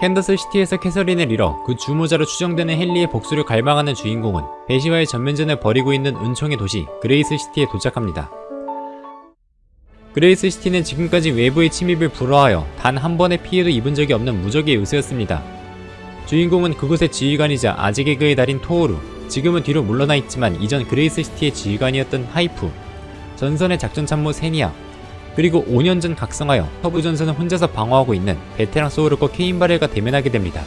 캔더스 시티에서 캐서린을 잃어 그 주모자로 추정되는 헨리의 복수를 갈망하는 주인공은 베시와의 전면전을 벌이고 있는 은총의 도시 그레이스 시티에 도착합니다. 그레이스 시티는 지금까지 외부의 침입을 불허하여 단 한 번의 피해도 입은 적이 없는 무적의 요새였습니다. 주인공은 그곳의 지휘관이자 아직의 그의 달인 토오루, 지금은 뒤로 물러나 있지만 이전 그레이스 시티의 지휘관이었던 하이프, 전선의 작전 참모 세니아, 그리고 5년 전 각성하여 서부 전선을 혼자서 방어하고 있는 베테랑 소울르코 케인바렐과 대면하게 됩니다.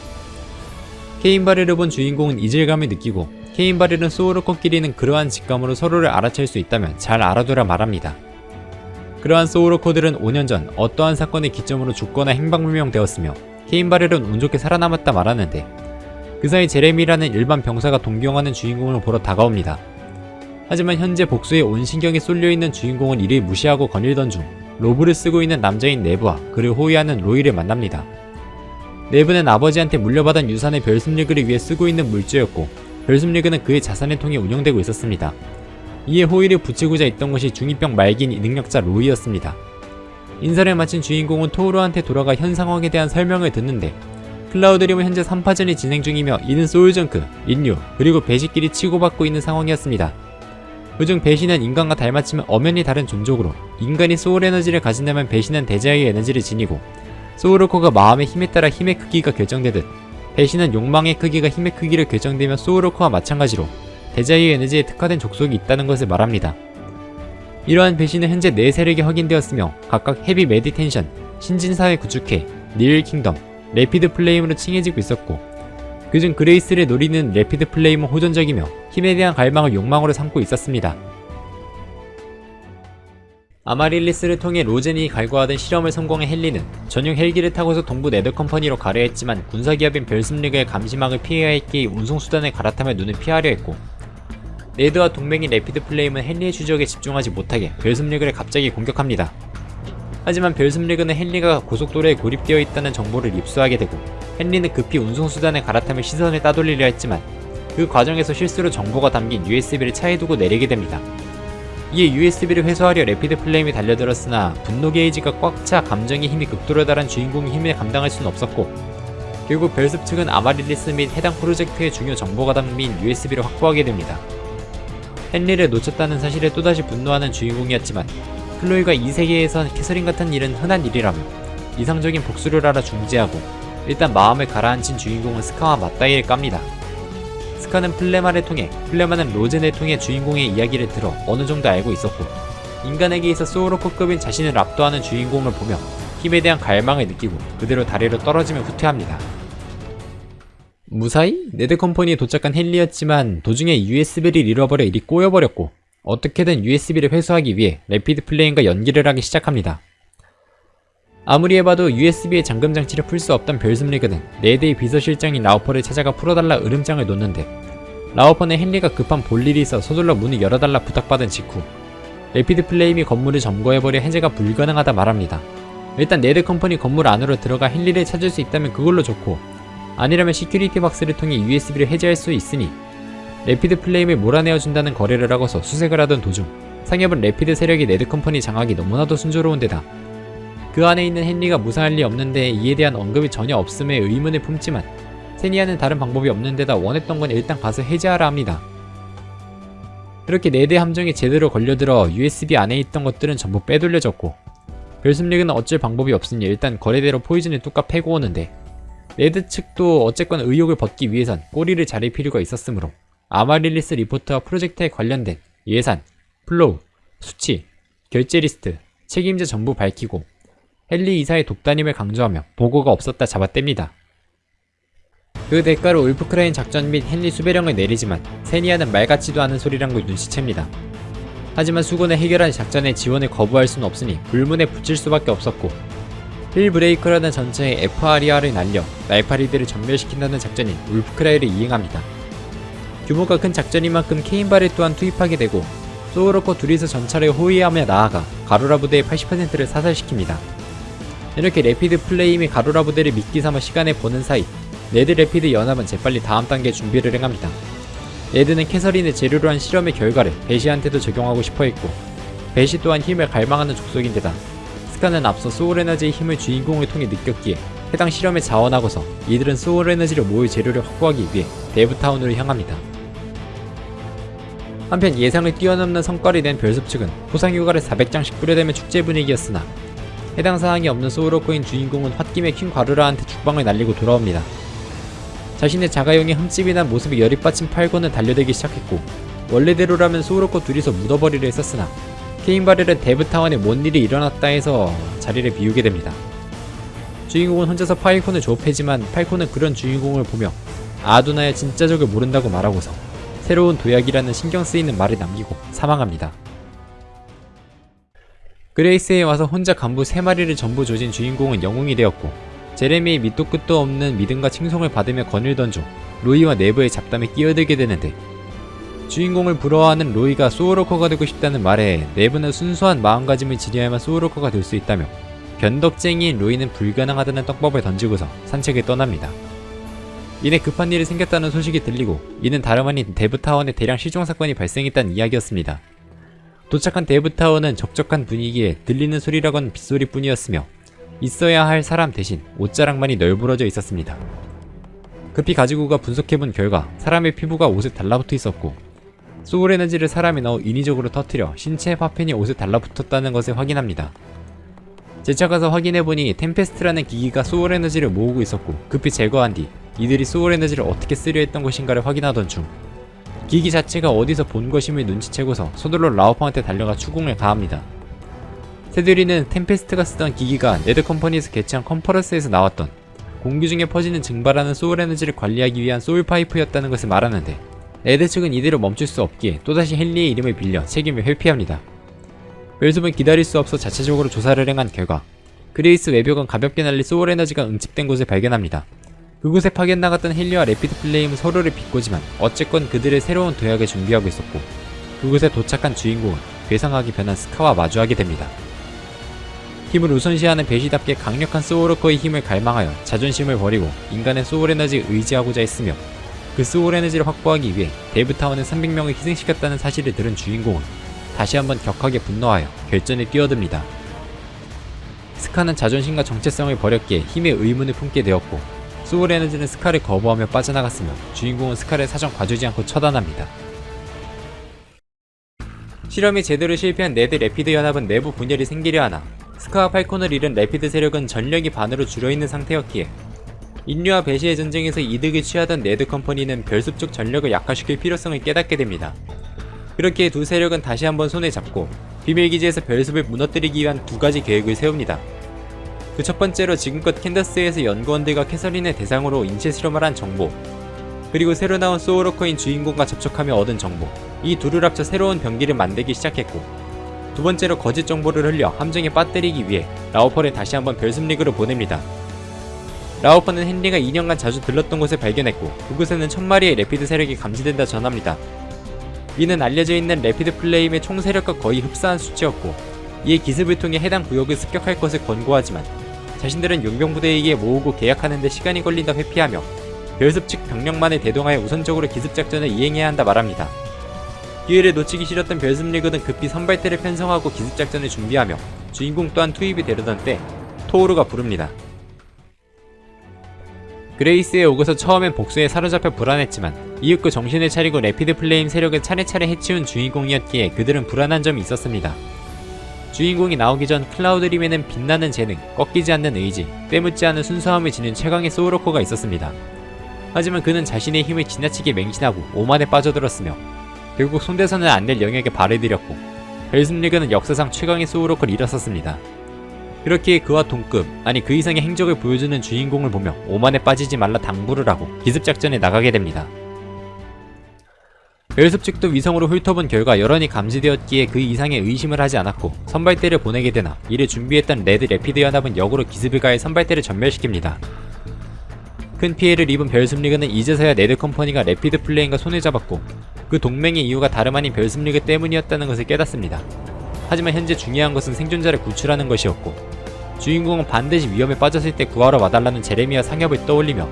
케인바렐을 본 주인공은 이질감을 느끼고 케인바렐은 소울르코끼리는 그러한 직감으로 서로를 알아챌 수 있다면 잘 알아두라 말합니다. 그러한 소울르코들은 5년 전 어떠한 사건의 기점으로 죽거나 행방불명되었으며 케인바렐은 운 좋게 살아남았다 말하는데 그 사이 제레미라는 일반 병사가 동경하는 주인공을 보러 다가옵니다. 하지만 현재 복수에 온 신경이 쏠려있는 주인공은 이를 무시하고 거닐던 중 로브를 쓰고 있는 남자인 네브와 그를 호위하는 로이를 만납니다. 네브는 아버지한테 물려받은 유산의 별숲리그를 위해 쓰고 있는 물주였고 별숲리그는 그의 자산을 통해 운영되고 있었습니다. 이에 호위를 붙이고자 했던 것이 중2병 말기인 능력자 로이였습니다. 인사를 마친 주인공은 토오루한테 돌아가 현 상황에 대한 설명을 듣는데 클라우드림은 현재 3파전이 진행 중이며 이는 소울정크, 인류, 그리고 베시끼리 치고받고 있는 상황이었습니다. 그중 베시는 인간과 닮았지만 엄연히 다른 종족으로 인간이 소울 에너지를 가진다면 베시는 desire 에너지를 지니고 소울워커가 마음의 힘에 따라 힘의 크기가 결정되듯 베시는 욕망의 크기가 힘의 크기를 결정되며 소울워커와 마찬가지로 desire 에너지에 특화된 족속이 있다는 것을 말합니다. 이러한 베시는 현재 네 세력이 확인되었으며 각각 헤비 메디텐션, 신진사회 구축회, 닐 킹덤, 레피드 플레임으로 칭해지고 있었고 그중 그레이스를 노리는 레피드 플레임은 호전적이며 힘에 대한 갈망을 욕망으로 삼고 있었습니다. 아마릴리스를 통해 로젠이 갈구하던 실험을 성공한 헨리는 전용 헬기를 타고서 동부 네더컴퍼니로 가려 했지만 군사기업인 별숲리그의 감시망을 피해야 했기에 운송수단을 갈아타며 눈을 피하려 했고 네드와 동맹인 레피드 플레임은 헨리의 추적에 집중하지 못하게 별숲리그를 갑자기 공격합니다. 하지만 별숲리그는 헨리가 고속도로에 고립되어 있다는 정보를 입수하게 되고 헨리는 급히 운송수단을 갈아타며 시선을 따돌리려 했지만 그 과정에서 실수로 정보가 담긴 USB를 차에 두고 내리게 됩니다. 이에 USB를 회수하려 레피드 플레임이 달려들었으나 분노 게이지가 꽉 차 감정의 힘이 극도로 달한 주인공의 힘을 감당할 수는 없었고 결국 별숲 측은 아마릴리스 및 해당 프로젝트의 중요 정보가 담긴 USB를 확보하게 됩니다. 헨리를 놓쳤다는 사실에 또다시 분노하는 주인공이었지만 클로이가 이 세계에선 캐서린 같은 일은 흔한 일이라며 이성적인 복수를 하라 충고하고 일단 마음을 가라앉힌 주인공은 스카와 맞다이를 깝니다. 스카는 플레마를 통해 플레마는 로젠을 통해 주인공의 이야기를 들어 어느 정도 알고 있었고 인간에게 있어 소울워커급인 자신을 압도하는 주인공을 보며 힘에 대한 갈망을 느끼고 그대로 다리로 떨어지며 후퇴합니다. 무사히 네드컴퍼니에 도착한 헨리였지만 도중에 USB를 잃어버려 일이 꼬여버렸고 어떻게든 USB를 회수하기 위해 레피드 플레임과 연기를 하기 시작합니다. 아무리 해봐도 USB의 잠금 장치를 풀 수 없던 별숲리그는 네드의 비서실장인 라우퍼를 찾아가 풀어달라 으름장을 놓는데 라우퍼는 헨리가 급한 볼일이 있어 서둘러 문을 열어달라 부탁받은 직후 레피드 플레임이 건물을 점거해버려 해제가 불가능하다 말합니다. 일단 네드 컴퍼니 건물 안으로 들어가 헨리를 찾을 수 있다면 그걸로 좋고 아니라면 security box를 통해 USB를 해제할 수 있으니 레피드 플레임을 몰아내어준다는 거래를 하고서 수색을 하던 도중 상엽은 레피드 세력이 네드 컴퍼니 장악이 너무나도 순조로운 데다 그 안에 있는 헨리가 무사할 리 없는데 이에 대한 언급이 전혀 없음에 의문을 품지만 세니아는 다른 방법이 없는 데다 원했던 건 일단 가서 해제하라 합니다. 그렇게 네드 함정에 제대로 걸려들어 USB 안에 있던 것들은 전부 빼돌려졌고 별숲리그는 어쩔 방법이 없으니 일단 거래대로 포이즌을 뚝까 패고 오는데 네드 측도 어쨌건 의혹을 벗기 위해선 꼬리를 자를 필요가 있었으므로 아마릴리스 리포트와 프로젝트에 관련된 예산, flow, 수치, 결제 리스트, 책임자 전부 밝히고 헨리 이사의 독단임을 강조하며 보고가 없었다 잡아뗍니다. 그 대가로 울프크라이 작전 및 헨리 수배령을 내리지만 세니아는 말 같지도 않은 소리란 걸 눈치챕니다. 하지만 숙원을 해결할 작전에 지원을 거부할 수는 없으니 불문에 붙일 수밖에 없었고 힐브레이커라는 전차에 FRER을 날려 날파리들을 전멸시킨다는 작전인 울프크라이를 이행합니다. 규모가 큰 작전인 만큼 케인바를 또한 투입하게 되고 소울워커 둘이서 전차를 호위하며 나아가 가로라 부대의 80%를 사살시킵니다. 이렇게 레피드 플레임이 가로라 부대를 미끼 삼아 시간을 버는 사이 네드 레피드 연합은 재빨리 다음 단계 준비를 행합니다. 네드는 캐서린을 재료로 한 실험의 결과를 베시한테도 적용하고 싶어 했고 베시 또한 힘을 갈망하는 족속인데다 스카는 앞서 소울에너지의 힘을 주인공을 통해 느꼈기에 해당 실험에 자원하고서 이들은 소울 에너지를 모을 재료를 확보하기 위해 데브타운으로 향합니다. 한편 예상을 뛰어넘는 성과를 낸 별숲 측은 포상 휴가를 400장씩 뿌려대며 축제 분위기였으나 해당 사항이 없는 소울워커인 주인공은 홧김에 킹 과루라한테 죽방을 날리고 돌아옵니다. 자신의 자가용이 흠집이 난 모습에 열이 빠진 팔고는 달려들기 시작했고 원래대로라면 소울워커 둘이서 묻어버리려 했었으나 케인바렐은 데브타운에 뭔 일이 일어났다 해서 자리를 비우게 됩니다. 주인공은 혼자서 파이콘을 조업해지만 파이콘은 그런 주인공을 보며 아두나의 진짜 적을 모른다고 말하고서 새로운 도약이라는 신경 쓰이는 말을 남기고 사망합니다. 그레이스에 와서 혼자 간부 3마리를 전부 조진 주인공은 영웅이 되었고 제레미의 밑도 끝도 없는 믿음과 칭송을 받으며 거닐던 중 로이와 내부의 잡담에 끼어들게 되는데 주인공을 부러워하는 로이가 소울워커가 되고 싶다는 말에 내부는 순수한 마음가짐을 지녀야만 소울워커가 될 수 있다며 변덕쟁이인 로이는 불가능하다는 떡밥을 던지고서 산책을 떠납니다. 이내 급한 일이 생겼다는 소식이 들리고 이는 다름 아닌 데브타운에 대량 실종 사건이 발생했다는 이야기였습니다. 도착한 데브타운은 적적한 분위기에 들리는 소리라곤 빗소리뿐이었으며 있어야 할 사람 대신 옷자락만이 널브러져 있었습니다. 급히 가지고가 분석해본 결과 사람의 피부가 옷에 달라붙어 있었고 소울 에너지를 사람에 넣어 인위적으로 터뜨려 신체 파편이 옷에 달라붙었다는 것을 확인합니다. 재차 가서 확인해보니 템페스트라는 기기가 소울 에너지를 모으고 있었고 급히 제거한 뒤 이들이 소울 에너지를 어떻게 쓰려 했던 것인가를 확인하던 중 기기 자체가 어디서 본 것임을 눈치채고서 서둘러 라오펑한테 달려가 추궁을 가합니다. 새들이는 템페스트가 쓰던 기기가 네드컴퍼니에서 개최한 컨퍼런스에서 나왔던 공기 중에 퍼지는 증발하는 소울 에너지를 관리하기 위한 소울 파이프였다는 것을 말하는데 네드 측은 이대로 멈출 수 없기에 또다시 헨리의 이름을 빌려 책임을 회피합니다. 별숲은 기다릴 수 없어 자체적으로 조사를 행한 결과 그레이스 외벽은 가볍게 날린 소울 에너지가 응집된 곳을 발견합니다. 그곳에 파견 나갔던 헨리와 레피드 플레임은 서로를 비꼬지만 어쨌건 그들의 새로운 도약을 준비하고 있었고 그곳에 도착한 주인공은 괴상하게 변한 스카와 마주하게 됩니다. 힘을 우선시하는 베시답게 강력한 소울워커의 힘을 갈망하여 자존심을 버리고 인간의 소울 에너지를 의지하고자 했으며 그 소울 에너지를 확보하기 위해 데브타운의 300명을 희생시켰다는 사실을 들은 주인공은 다시 한번 격하게 분노하여 결전에 뛰어듭니다. 스카는 자존심과 정체성을 버렸기에 힘의 의문을 품게 되었고 소울 에너지는 스카를 거부하며 빠져나갔으며 주인공은 스카를 사정 봐주지 않고 처단합니다. 실험이 제대로 실패한 네드 레피드 연합은 내부 분열이 생기려 하나 스카와 팔콘을 잃은 레피드 세력은 전력이 반으로 줄어있는 상태였기에 인류와 베시의 전쟁에서 이득을 취하던 네드 컴퍼니는 별숲 쪽 전력을 약화시킬 필요성을 깨닫게 됩니다. 그렇게 두 세력은 다시 한번 손을 잡고 비밀기지에서 별숲을 무너뜨리기 위한 두 가지 계획을 세웁니다. 그 첫 번째로 지금껏 캔더스에서 연구원들과 캐서린의 대상으로 인체 실험을 한 정보 그리고 새로 나온 소울워커인 주인공과 접촉하며 얻은 정보 이 둘을 합쳐 새로운 병기를 만들기 시작했고 두 번째로 거짓 정보를 흘려 함정에 빠뜨리기 위해 라우퍼를 다시 한번 별숲리그로 보냅니다. 라우퍼는 헨리가 2년간 자주 들렀던 곳을 발견했고 그곳에는 천마리의 레피드 세력이 감지된다 전합니다. 이는 알려져 있는 레피드 플레임의 총 세력과 거의 흡사한 수치였고 이에 기습을 통해 해당 구역을 습격할 것을 권고하지만 자신들은 용병부대에게 모으고 계약하는 데 시간이 걸린다 회피하며 별숲 측 병력만을 대동하여 우선적으로 기습작전을 이행해야 한다 말합니다. 기회를 놓치기 싫었던 별숲 리그는 급히 선발대를 편성하고 기습작전을 준비하며 주인공 또한 투입이 되려던 때 토오르가 부릅니다. 그레이스에 오고서 처음엔 복수에 사로잡혀 불안했지만 이윽고 정신을 차리고 레피드 플레임 세력을 차례차례 해치운 주인공이었기에 그들은 불안한 점이 있었습니다. 주인공이 나오기 전 클라우드림에는 빛나는 재능, 꺾이지 않는 의지, 때묻지 않은 순수함을 지닌 최강의 소울워커가 있었습니다. 하지만 그는 자신의 힘을 지나치게 맹신하고 오만에 빠져들었으며 결국 손대서는 안 될 영역에 발을 들였고 벨슨리그는 역사상 최강의 소울워커를 잃었었습니다. 그렇게 그와 동급, 아니 그 이상의 행적을 보여주는 주인공을 보며 오만에 빠지지 말라 당부를 하고 기습작전에 나가게 됩니다. 별숲 측도 위성으로 훑어본 결과 열원이 감지되었기에 그 이상의 의심을 하지 않았고 선발대를 보내게 되나 이를 준비했던 네드 레피드 연합은 역으로 기습을 가해 선발대를 전멸시킵니다. 큰 피해를 입은 별숲리그는 이제서야 네드 컴퍼니가 레피드 플레임과 손을 잡았고 그 동맹의 이유가 다름 아닌 별숲리그 때문이었다는 것을 깨닫습니다. 하지만 현재 중요한 것은 생존자를 구출하는 것이었고 주인공은 반드시 위험에 빠졌을 때 구하러 와달라는 제레미와 상협을 떠올리며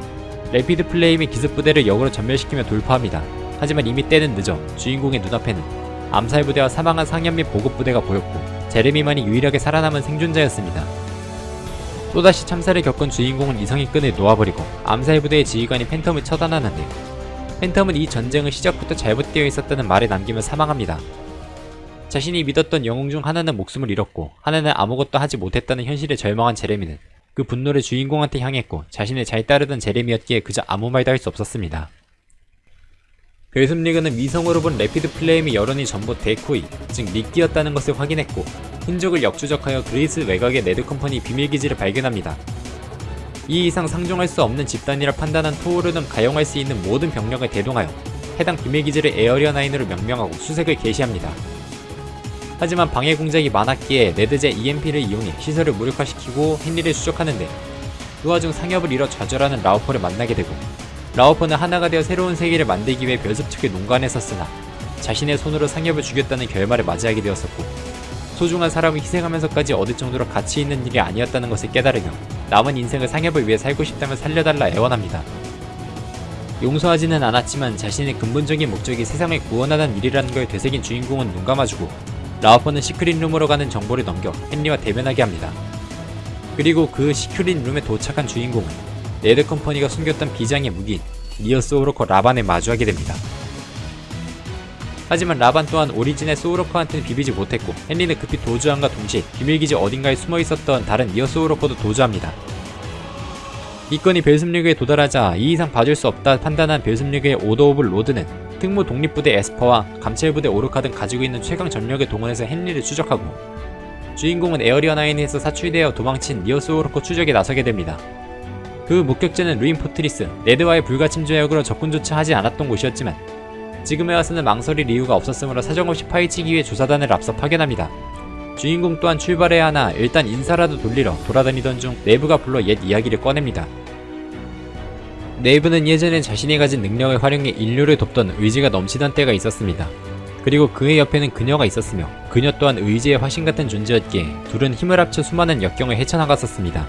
레피드 플레임의 기습부대를 역으로 전멸시키며 돌파합니다. 하지만 이미 때는 늦어 주인공의 눈앞에는 암살 부대와 사망한 상현 및 보급 부대가 보였고 제레미만이 유일하게 살아남은 생존자였습니다. 또다시 참사를 겪은 주인공은 이성의 끈을 놓아버리고 암살 부대의 지휘관인 팬텀을 처단하는데 팬텀은 이 전쟁은 시작부터 잘못되어 있었다는 말을 남기며 사망합니다. 자신이 믿었던 영웅 중 하나는 목숨을 잃었고 하나는 아무것도 하지 못했다는 현실에 절망한 제레미는 그 분노를 주인공한테 향했고 자신을 잘 따르던 제레미였기에 그저 아무 말도 할 수 없었습니다. 별숲리그는 위성으로 본 레피드 플레임의 열원이 전부 decoy, 즉 미끼였다는 것을 확인했고 흔적을 역추적하여 그레이스 외곽의 네드컴퍼니 비밀기지를 발견합니다. 이 이상 상종할 수 없는 집단이라 판단한 토오르는 가용할 수 있는 모든 병력을 대동하여 해당 비밀기지를 에어리어 9으로 명명하고 수색을 개시합니다. 하지만 방해 공작이 많았기에 네드제 EMP를 이용해 시설을 무력화시키고 헨리를 추적하는데 그 와중 상엽을 잃어 좌절하는 라우퍼를 만나게 되고 라우퍼는 하나가 되어 새로운 세계를 만들기 위해 별습 측에 농간했었으나 자신의 손으로 상엽을 죽였다는 결말을 맞이하게 되었었고 소중한 사람을 희생하면서까지 얻을 정도로 가치 있는 일이 아니었다는 것을 깨달으며 남은 인생을 상엽을 위해 살고 싶다면 살려달라 애원합니다. 용서하지는 않았지만 자신의 근본적인 목적이 세상을 구원하는 일이라는 걸 되새긴 주인공은 눈 감아주고 라우퍼는 secret room으로 가는 정보를 넘겨 헨리와 대면하게 합니다. 그리고 그 secret room에 도착한 주인공은 네드 컴퍼니가 숨겼던 비장의 무기인 니어 소울워커 라반에 마주하게 됩니다. 하지만 라반 또한 오리진의 소울워커한테는 비비지 못했고 헨리는 급히 도주함과 동시에 비밀기지 어딘가에 숨어있었던 다른 니어 소울워커도 도주합니다. 이 건이 별숲리그에 도달하자 이 이상 봐줄 수 없다 판단한 별숲리그의 오더 오브 로드는 특무 독립부대 에스퍼와 감찰부대 오르카 등 가지고 있는 최강 전력을 동원해서 헨리를 추적하고 주인공은 에어리어 9에서 사출되어 도망친 니어 소울워커 추적에 나서게 됩니다. 그 목적지는 루인 포트리스, 네드와의 불가침 조약으로 접근조차 하지 않았던 곳이었지만 지금에 와서는 망설일 이유가 없었으므로 사정없이 파헤치기 위해 조사단을 앞서 파견합니다. 주인공 또한 출발해야 하나 일단 인사라도 드리러 돌아다니던 중 네이브가 불러 옛 이야기를 꺼냅니다. 네이브는 예전에 자신이 가진 능력을 활용해 인류를 돕던 의지가 넘치던 때가 있었습니다. 그리고 그의 옆에는 그녀가 있었으며 그녀 또한 의지의 화신 같은 존재였기에 둘은 힘을 합쳐 수많은 역경을 헤쳐나갔었습니다.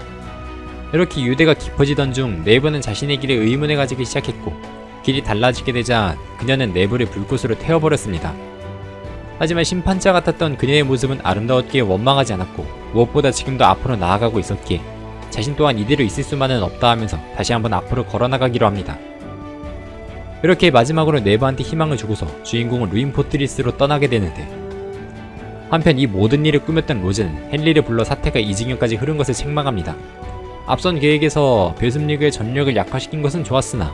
이렇게 유대가 깊어지던 중 네이버는 자신의 길에 의문을 가지기 시작했고 길이 달라지게 되자 그녀는 네이버를 불꽃으로 태워버렸습니다. 하지만 심판자 같았던 그녀의 모습은 아름다웠기에 원망하지 않았고 무엇보다 지금도 앞으로 나아가고 있었기에 자신 또한 이대로 있을 수만은 없다 하면서 다시 한번 앞으로 걸어나가기로 합니다. 이렇게 마지막으로 네버한테 희망을 주고서 주인공은 루인 포트리스로 떠나게 되는데 한편 이 모든 일을 꾸몄던 로즈는 헨리를 불러 사태가 이 지경까지 흐른 것을 책망합니다. 앞선 계획에서 별습리그의 전력을 약화시킨 것은 좋았으나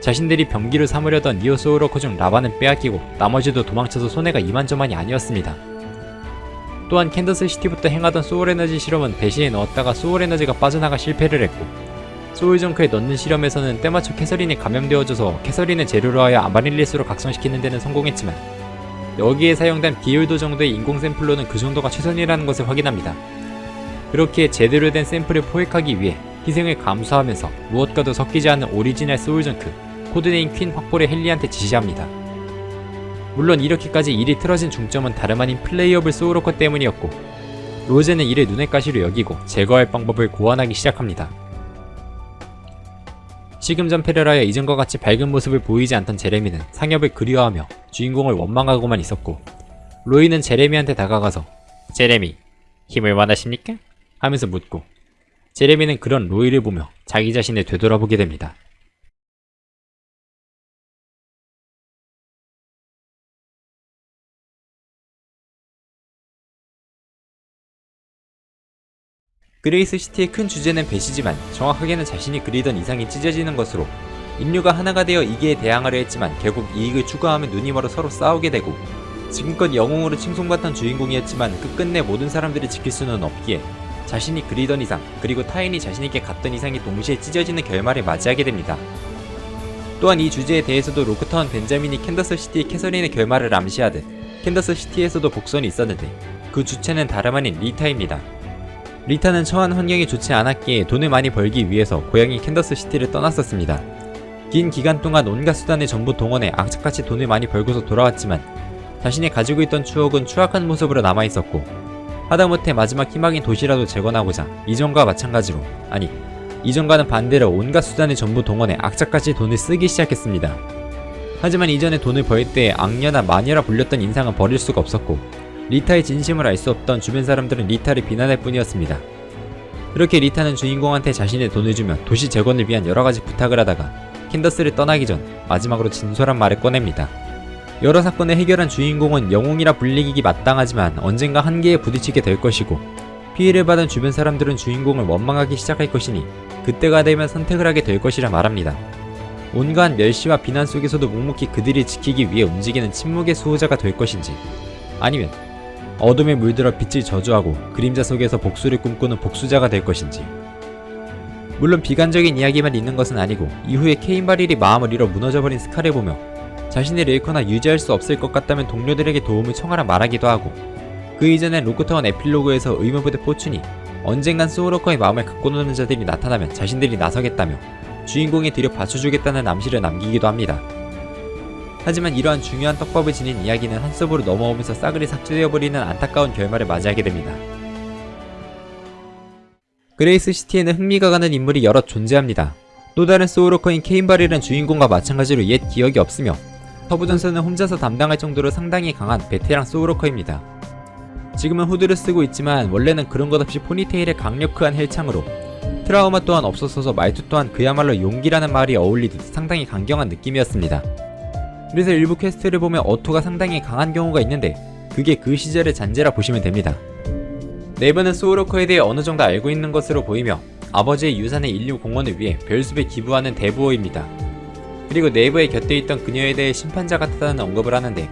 자신들이 병기를 삼으려던 니오소우로커 중 라반은 빼앗기고 나머지도 도망쳐서 손해가 이만저만이 아니었습니다. 또한 캔더스 시티부터 행하던 소울에너지 실험은 베시에 넣었다가 소울에너지가 빠져나가 실패를 했고 소울정크에 넣는 실험에서는 때마침 캐서린이 감염되어져서 캐서린을 재료로 하여 아마릴리스로 각성시키는 데는 성공했지만 여기에 사용된 비율도 정도의 인공 샘플로는 그 정도가 최선이라는 것을 확인합니다. 그렇게 제대로 된 샘플을 포획하기 위해 희생을 감수하면서 무엇과도 섞이지 않은 오리지널 소울정크 codename 퀸 확보를 헨리한테 지시합니다. 물론 이렇게까지 일이 틀어진 중점은 다름 아닌 playable 소울워커 때문이었고 로제는 이를 눈의 가시로 여기고 제거할 방법을 고안하기 시작합니다. 전패를 하여 이전과 같이 밝은 모습을 보이지 않던 제레미는 상엽을 그리워하며 주인공을 원망하고만 있었고 로이는 제레미한테 다가가서 제레미, 힘을 원하십니까? 하면서 묻고 제레미는 그런 로이를 보며 자기 자신을 되돌아보게 됩니다. 그레이스 시티의 큰 주제는 배신이지만 정확하게는 자신이 그리던 이상이 찢어지는 것으로 인류가 하나가 되어 위기에 대항하려 했지만 결국 이익을 추구하며 눈이 멀어 서로 싸우게 되고 지금껏 영웅으로 칭송받던 주인공이었지만 끝끝내 모든 사람들을 지킬 수는 없기에 자신이 그리던 이상 그리고 타인이 자신에게 갖던 이상이 동시에 찢어지는 결말을 맞이하게 됩니다. 또한 이 주제에 대해서도 로크타운 벤자민이 캔더스 시티의 캐서린의 결말을 암시하듯 캔더스 시티에서도 복선이 있었는데 그 주체는 다름 아닌 리타입니다. 리타는 처한 환경이 좋지 않았기에 돈을 많이 벌기 위해서 고향인 캔더스 시티를 떠났었습니다. 긴 기간 동안 온갖 수단을 전부 동원해 악착같이 돈을 많이 벌고서 돌아왔지만 자신이 가지고 있던 추억은 추악한 모습으로 남아있었고 하다못해 마지막 희망인 도시라도 재건하고자 이전과 마찬가지로 아니 이전과는 반대로 온갖 수단을 전부 동원해 악착같이 돈을 쓰기 시작했습니다. 하지만 이전에 돈을 벌 때 악녀나 마녀라 불렸던 인상은 버릴 수가 없었고 리타의 진심을 알 수 없던 주변 사람들은 리타를 비난할 뿐이었습니다. 그렇게 리타는 주인공한테 자신의 돈을 주며 도시 재건을 위한 여러가지 부탁을 하다가 캔더스를 떠나기 전 마지막으로 진솔한 말을 꺼냅니다. 여러 사건을 해결한 주인공은 영웅이라 불리기 마땅하지만 언젠가 한계에 부딪히게 될 것이고 피해를 받은 주변 사람들은 주인공을 원망하기 시작할 것이니 그때가 되면 선택을 하게 될 것이라 말합니다. 온갖 멸시와 비난 속에서도 묵묵히 그들이 지키기 위해 움직이는 침묵의 수호자가 될 것인지 아니면 어둠에 물들어 빛을 저주하고 그림자 속에서 복수를 꿈꾸는 복수자가 될 것인지 물론 비관적인 이야기만 있는 것은 아니고 이후에 케인 바릴이 마음을 잃어 무너져버린 스카를 보며 자신을 잃거나 유지할 수 없을 것 같다면 동료들에게 도움을 청하라 말하기도 하고 그 이전엔 로크타운 에필로그에서 의무부대 포춘이 언젠간 소울워커의 마음을 갖고 노는 자들이 나타나면 자신들이 나서겠다며 주인공에 들여 받쳐주겠다는 암시를 남기기도 합니다. 하지만 이러한 중요한 떡밥을 지닌 이야기는 한섭으로 넘어오면서 싸그리 삭제되어버리는 안타까운 결말을 맞이하게 됩니다. 그레이스 시티에는 흥미가 가는 인물이 여럿 존재합니다. 또 다른 소울워커인 케인 바렐은 주인공과 마찬가지로 옛 기억이 없으며 서부전선을 혼자서 담당할 정도로 상당히 강한 베테랑 소울워커입니다. 지금은 후드를 쓰고 있지만 원래는 그런 것 없이 포니테일의 강력한 헬창으로 트라우마 또한 없었어서 말투 또한 그야말로 용기라는 말이 어울리듯 상당히 강경한 느낌이었습니다. 그래서 일부 퀘스트를 보면 어투가 상당히 강한 경우가 있는데 그게 그 시절의 잔재라 보시면 됩니다. 네브는 소울워커에 대해 어느 정도 알고 있는 것으로 보이며 아버지의 유산의 인류 공헌을 위해 별숲에 기부하는 대부호입니다. 그리고 네브의 곁에 있던 그녀에 대해 심판자 같다는 언급을 하는데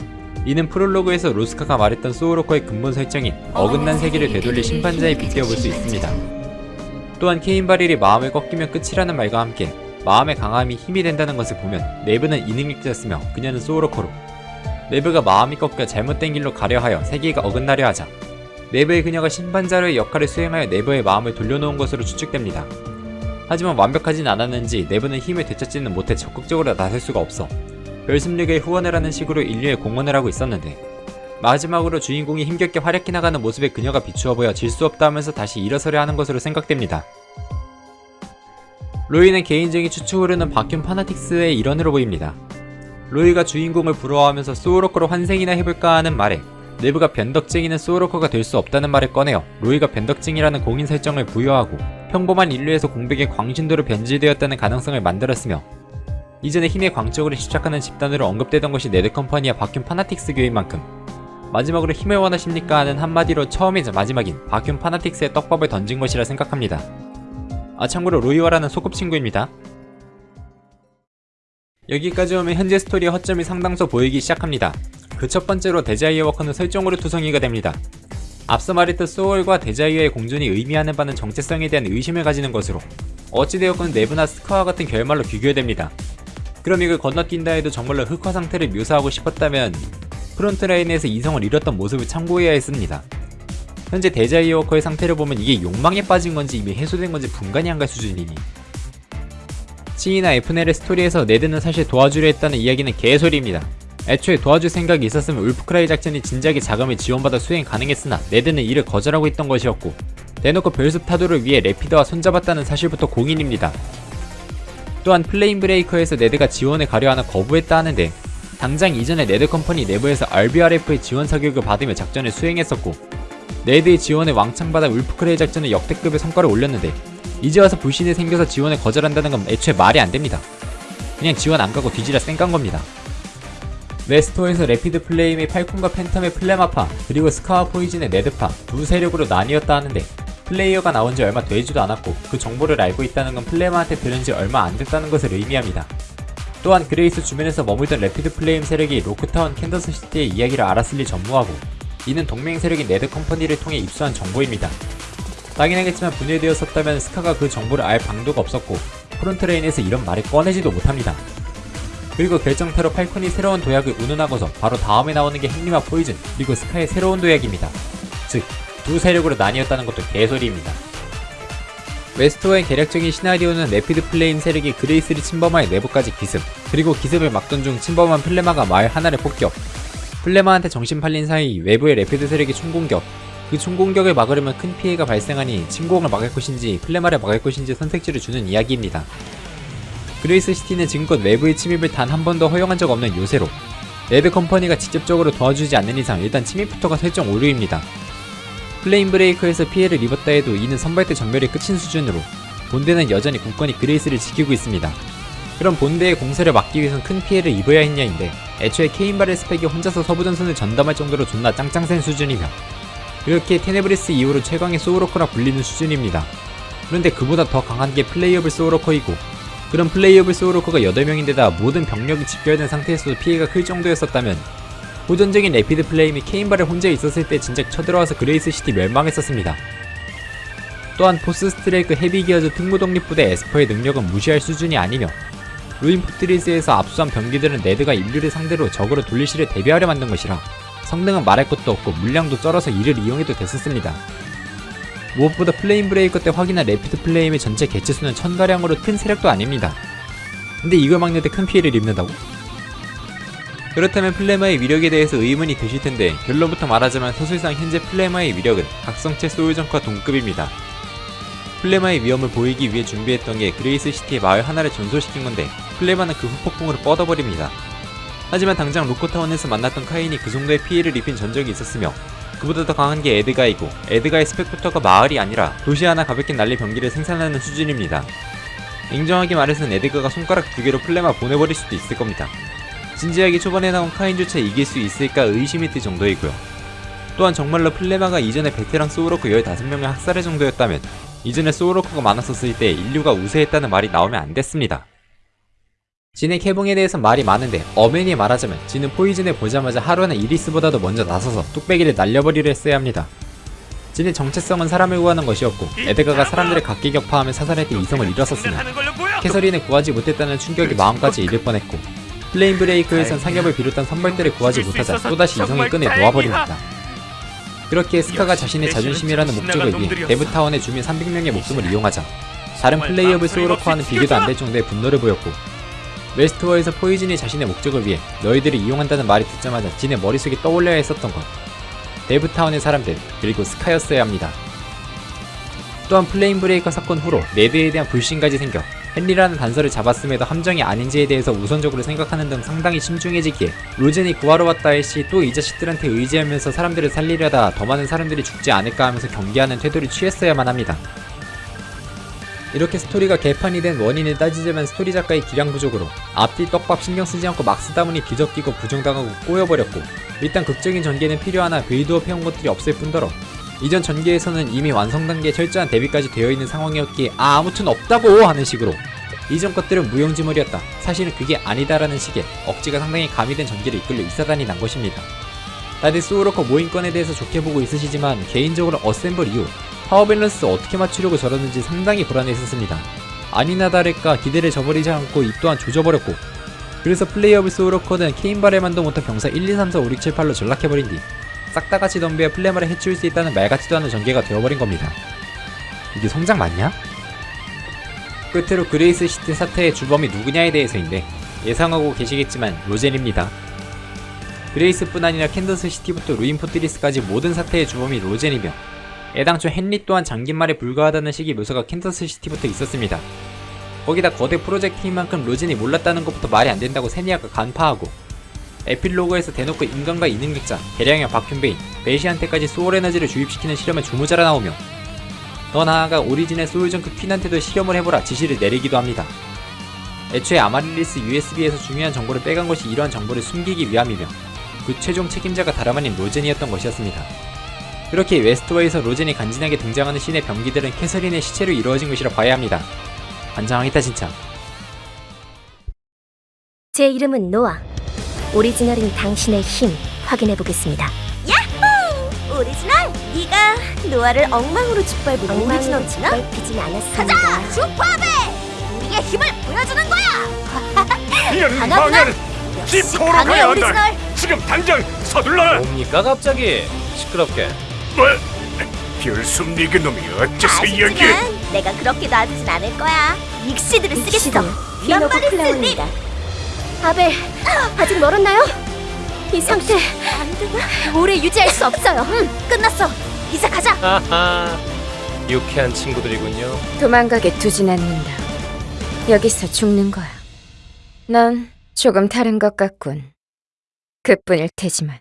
이는 프롤로그에서 로스카가 말했던 소울워커의 근본 설정인 어긋난 세계를 되돌릴 심판자에 빗대어 볼 수 있습니다. 또한 케인 바렐이 마음을 꺾이면 끝이라는 말과 함께 마음의 강함이 힘이 된다는 것을 보면 네브는 이능력자였으며 그녀는 소울워커로 네브가 마음이 꺾여 잘못된 길로 가려 하여 세계가 어긋나려 하자 네브의 그녀가 심판자로의 역할을 수행하여 네브의 마음을 돌려놓은 것으로 추측됩니다. 하지만 완벽하진 않았는지 네브는 힘을 되찾지는 못해 적극적으로 나설 수가 없어 별습력의 후원을 하는 식으로 인류에 공헌을 하고 있었는데 마지막으로 주인공이 힘겹게 활약해 나가는 모습에 그녀가 비추어 보여 질 수 없다 하면서 다시 일어서려 하는 것으로 생각됩니다. 로이는 개인적인 추측으로는 바큐 파나틱스의 일원으로 보입니다. 로이가 주인공을 부러워하면서 소울워커로 환생이나 해볼까 하는 말에 네브가 변덕쟁이는 소울워커가 될 수 없다는 말을 꺼내어 로이가 변덕쟁이라는 공인 설정을 부여하고 평범한 인류에서 공백의 광신도로 변질되었다는 가능성을 만들었으며 이전에 힘에 광적으로 집착하는 집단으로 언급되던 것이 네드컴퍼니와 바큐 파나틱스 교인 만큼 마지막으로 힘을 원하십니까 하는 한마디로 처음이자 마지막인 바큐 파나틱스의 떡밥을 던진 것이라 생각합니다. 아 참고로 로이와라는 소꿉친구입니다. 여기까지 오면 현재 스토리의 허점이 상당수 보이기 시작합니다. 그 첫 번째로 데자이어 워커는 설정오류 투성이가 됩니다. 앞서 말했던 소울과 데자이어의 공존이 의미하는 바는 정체성에 대한 의심을 가지는 것으로 어찌되었건 네브나 스카와 같은 결말로 비교됩니다. 그럼 이걸 건너뛴다 해도 정말로 흑화 상태를 묘사하고 싶었다면 프론트라인에서 이성을 잃었던 모습을 참고해야 했습니다. 현재 데자이어 워커의 상태를 보면 이게 욕망에 빠진 건지 이미 해소된 건지 분간이 안 갈 수준이니 치이나 에프넬의 스토리에서 네드는 사실 도와주려 했다는 이야기는 개소리입니다. 애초에 도와줄 생각이 있었으면 울프크라이 작전이 진작에 자금을 지원받아 수행 가능했으나 네드는 이를 거절하고 있던 것이었고 대놓고 별숲 타도를 위해 레피드와 손잡았다는 사실부터 공인입니다. 또한 플레임 브레이커에서 네드가 지원에 가려 하나 거부했다 하는데 당장 이전에 네드 컴퍼니 내부에서 RBRF의 지원 사격을 받으며 작전을 수행했었고 네드의 지원을 왕창 받아 울프크라이 작전은 역대급의 성과를 올렸는데 이제 와서 불신이 생겨서 지원을 거절한다는 건 애초에 말이 안됩니다. 그냥 지원 안 가고 뒤지라 쌩깐 겁니다. 웨스트워에서 레피드 플레임의 팔콘과 팬텀의 플레마파 그리고 스카와 포이즌의 네드파 두 세력으로 나뉘었다 하는데 플레이어가 나온 지 얼마 되지도 않았고 그 정보를 알고 있다는 건 플레마한테 들은 지 얼마 안 됐다는 것을 의미합니다. 또한 그레이스 주변에서 머물던 레피드 플레임 세력이 로크타운 캔더스시티의 이야기를 알았을 리 전무하고 이는 동맹 세력인 네드 컴퍼니를 통해 입수한 정보입니다. 당연하겠지만 분열되었었다면 스카가 그 정보를 알 방도가 없었고 프론트라인에서 이런 말을 꺼내지도 못합니다. 그리고 결정타로 팔콘이 새로운 도약을 운운하고서 바로 다음에 나오는 게 헨리와 포이즌 그리고 스카의 새로운 도약입니다. 즉, 두 세력으로 나뉘었다는 것도 개소리입니다. 웨스트워의 계략적인 시나리오는 레피드 플레임 세력이 그레이스를 침범하여 내부까지 기습 그리고 기습을 막던 중 침범한 플레마가 마을 하나를 폭격 플레마한테 정신 팔린 사이 외부의 레피드 세력이 총공격 그 총공격을 막으려면 큰 피해가 발생하니 침공을 막을 것인지 플레마를 막을 것인지 선택지를 주는 이야기입니다. 그레이스 시티는 지금껏 외부의 침입을 단 한 번도 허용한 적 없는 요새로 네드 컴퍼니가 직접적으로 도와주지 않는 이상 일단 침입부터가 설정 오류입니다. 플레임 브레이커에서 피해를 입었다 해도 이는 선발대 전멸이 끝인 수준으로 본대는 여전히 굳건히 그레이스를 지키고 있습니다. 그럼 본대의 공세를 막기 위해선 큰 피해를 입어야 했냐인데 애초에 케인 바렐 스펙이 혼자서 서부전선을 전담할 정도로 존나 짱짱 센 수준이며 이렇게 테네브리스 이후로 최강의 소울워커라 불리는 수준입니다. 그런데 그보다 더 강한 게 playable 소울워커이고 그런 playable 소울워커가 8명인데다 모든 병력이 집결된 상태에서도 피해가 클 정도였었다면 호전적인 레피드 플레임이 케인 바렐 혼자 있었을 때 진작 쳐들어와서 그레이스 시티 멸망했었습니다. 또한 포스 스트라이크 헤비 기어즈 특무 독립부대 에스퍼의 능력은 무시할 수준이 아니며 루인 포트리스에서 압수한 병기들은 네드가 인류를 상대로 적으로 돌릴 시를 대비하려 만든 것이라 성능은 말할 것도 없고 물량도 쩔어서 이를 이용해도 됐었습니다. 무엇보다 플레임 브레이커 때 확인한 레피드 플레임의 전체 개체수는 천가량으로 큰 세력도 아닙니다. 근데 이걸 막는 데 큰 피해를 입는다고? 그렇다면 플레마의 위력에 대해서 의문이 드실 텐데 결론부터 말하자면 서술상 현재 플레마의 위력은 각성체 소울전과 동급입니다. 플레마의 위험을 보이기 위해 준비했던 게 그레이스 시티의 마을 하나를 전소시킨 건데 플레마는 그 후폭풍으로 뻗어버립니다. 하지만 당장 로코타운에서 만났던 카인이 그 정도의 피해를 입힌 전적이 있었으며 그보다 더 강한 게 에드가이고 에드가의 스펙부터가 마을이 아니라 도시 하나 가볍게 날릴 병기를 생산하는 수준입니다. 냉정하게 말해선 에드가가 손가락 두 개로 플레마 보내버릴 수도 있을 겁니다. 진지하게 초반에 나온 카인조차 이길 수 있을까 의심이 들 정도이고요. 또한 정말로 플레마가 이전에 베테랑 소울워커 15명을 학살할 정도였다면 이전에 소울워커가 많았었을 때 인류가 우세했다는 말이 나오면 안 됐습니다. 진의 개봉에 대해서 말이 많은데 어맨이 말하자면 진은 포이즌을 보자마자 하루는 이리스보다도 먼저 나서서 뚝배기를 날려버리려 했어야 합니다. 진의 정체성은 사람을 구하는 것이었고 에드가가 사람들을 각기 격파하며 사살할 때 이성을 잃었었으며 캐서린을 구하지 못했다는 충격이 마음까지 잃을 뻔했고 플레임 브레이크에선 상엽을 비롯한 선발대를 구하지 못하자 또다시 이성의 끈을 놓아버립니다. 그렇게 스카가 자신의 자존심이라는 목적을 위해 데브타운의 주민 300명의 목숨을 이용하자 다른 playable 소울워커와는 비교도 안 될 정도의 분노를 보였고 웨스트워에서 포이즌이 자신의 목적을 위해 너희들을 이용한다는 말이 듣자마자 진의 머릿속에 떠올려야 했었던 것 데브타운의 사람들 그리고 스카였어야 합니다. 또한 플레임 브레이커 사건 후로 네드에 대한 불신까지 생겨 헨리라는 단서를 잡았음에도 함정이 아닌지에 대해서 우선적으로 생각하는 등 상당히 신중해지기에 로젠이 구하러 왔다 할시 또 이 자식들한테 의지하면서 사람들을 살리려다 더 많은 사람들이 죽지 않을까 하면서 경계하는 태도를 취했어야만 합니다. 이렇게 스토리가 개판이 된 원인을 따지자면 스토리 작가의 기량 부족으로 앞뒤 떡밥 신경 쓰지 않고 막 쓰다 보니 뒤적이고 부정당하고 꼬여버렸고 일단 극적인 전개는 필요하나 빌드업 해온 것들이 없을 뿐더러 이전 전개에서는 이미 완성 단계에 철저한 대비까지 되어 있는 상황이었기에 아 아무튼 없다고! 하는 식으로 이전 것들은 무용지물이었다. 사실은 그게 아니다라는 식의 억지가 상당히 가미된 전개를 이끌려 이사단이 난 것입니다. 다들 소울워커 모인 건에 대해서 좋게 보고 있으시지만 개인적으로 어셈블 이후 파워 밸런스 어떻게 맞추려고 저러는지 상당히 불안했었습니다 아니나 다를까 기대를 저버리지 않고 이 또한 조져버렸고 그래서 playable 소울워커는 케인바레만도 못한 병사 1, 2, 3, 4, 5, 6, 7, 8로 전락해버린 뒤 싹 다 같이 덤벼야 플레마를 해치울 수 있다는 말 같지도 않은 전개가 되어버린 겁니다. 이게 성장 맞냐? 끝으로 그레이스 시티 사태의 주범이 누구냐에 대해서인데 예상하고 계시겠지만 로젠입니다. 그레이스뿐 아니라 캔더스 시티부터 루인 포트리스까지 모든 사태의 주범이 로젠이며 애당초 헨리 또한 장기말에 불과하다는 식의 묘사가 캔더스 시티부터 있었습니다. 거기다 거대 프로젝트인 만큼 로젠이 몰랐다는 것부터 말이 안 된다고 세니아가 간파하고 에필로그에서 대놓고 인간과 이능력자, 대량의 박현배인, 베이시한테까지 소울 에너지를 주입시키는 실험에 주모자라 나오며 더 나아가 오리진의 소울정크 퀸한테도 실험을 해보라 지시를 내리기도 합니다. 애초에 아마릴리스 USB에서 중요한 정보를 빼간 것이 이러한 정보를 숨기기 위함이며 그 최종 책임자가 다름 아닌 로젠이었던 것이었습니다. 그렇게 웨스트워에서 로젠이 간지나게 등장하는 신의 병기들은 캐서린의 시체로 이루어진 것이라 봐야 합니다. 환장하겠다 진짜. 제 이름은 노아. 오리지널인 당신의 힘 확인해 보겠습니다. 야호! 오리지널! 네가 노아를 엉망으로 짓밟은 오리지널 짓밟히진 않았습니다. 가자! 슈퍼베! 우리의 힘을 보여주는 거야! 망을 역시 집토로 가야 오리지널! 한다. 지금 당장 서둘러라. 뭡니까 갑자기 시끄럽게 뭐? 별숨 니그 놈이 어째서 여기? 아쉽지만 내가 그렇게 놔두진 않을 거야. 익시드를 쓰겠어. 피노브 연말을 플라워입니다. 아벨, 아직 멀었나요? 이 상태 오래 유지할 수 없어요. 응, 끝났어. 이제 가자. 하하 유쾌한 친구들이군요 도망가게 두진 않는다. 여기서 죽는 거야. 넌 조금 다른 것 같군. 그뿐일 테지만.